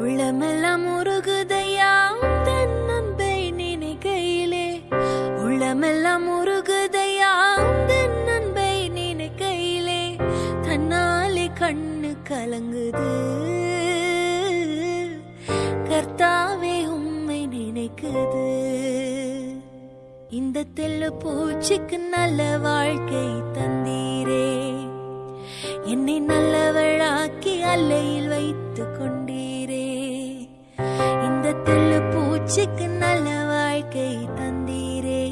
உள்ளமெல்லாம் உருகுதையா? தன் நினைக்கையிலே. உள்ளமெல்லாம் உருகுதையா? தன் நினைக்கையிலே. தன்னாலே கண்ணு கலங்குது. கர்த்தாவே உம்மை நினைக்குது. இந்த தெல்லு பூச்சிக்கு நல்ல வாழ்க்கை தந்தீரே. என்னை நல்லவளாக்கி அல்லையில் வைத்து உலகத்தில் பூச்சிக்கு நல்ல வாழ்க்கை தந்தீரே.